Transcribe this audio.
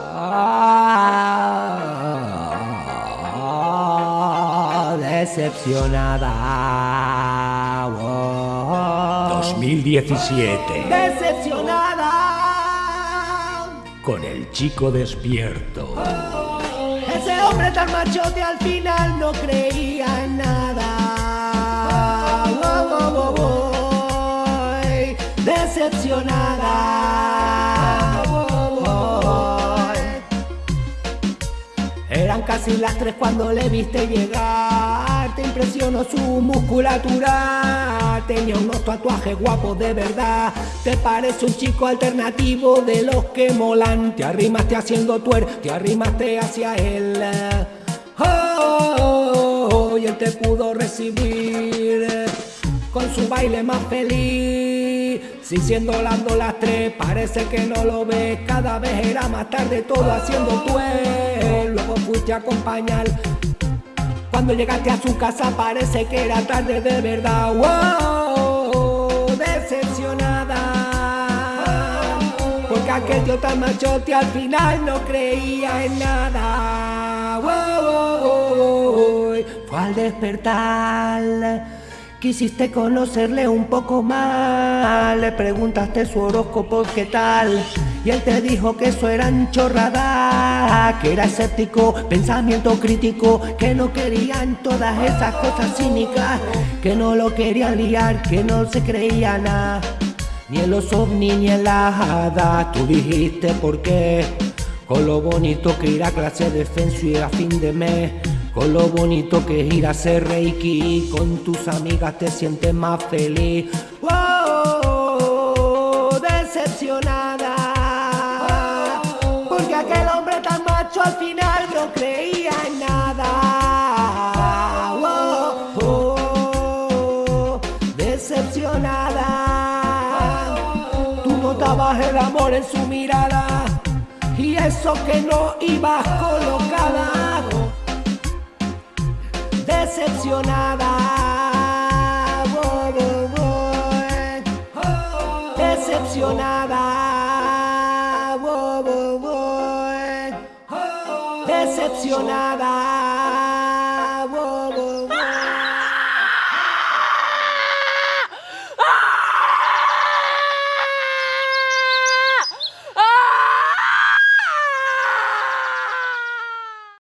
Ah, decepcionada. 2017. Decepcionada. Con el chico despierto. Ese hombre tan machote al final no creía en nada. Decepcionada. Casi las tres cuando le viste llegar. Te impresionó su musculatura. Tenía unos tatuajes guapos de verdad. Te parece un chico alternativo de los que molan. Te arrimaste haciendo tuer, te arrimaste hacia él. Oh, y él te pudo recibir con su baile más feliz. Si siendo lando las tres, parece que no lo ves. Cada vez era más tarde, todo haciendo tuer. Luego fuiste a acompañar. Cuando llegaste a su casa, parece que era tarde de verdad. Wow, decepcionada. Porque aquel tío tan machote al final no creía en nada. Wow. Fue al despertar. Quisiste conocerle un poco más, le preguntaste su horóscopo qué tal y él te dijo que eso eran chorradas, que era escéptico, pensamiento crítico, que no querían todas esas cosas cínicas, que no lo querían liar, que no se creía nada, ni en los ovnis ni en las hadas, tú dijiste por qué, con lo bonito que ir a clase de fencio y a fin de mes. Con lo bonito que es ir a hacer reiki Con tus amigas te sientes más feliz. Wow, decepcionada. Porque aquel hombre tan macho al final no creía en nada. Wow, decepcionada. Tú notabas el amor en su mirada Y eso que no ibas colocada decepcionada, decepcionada, decepcionada.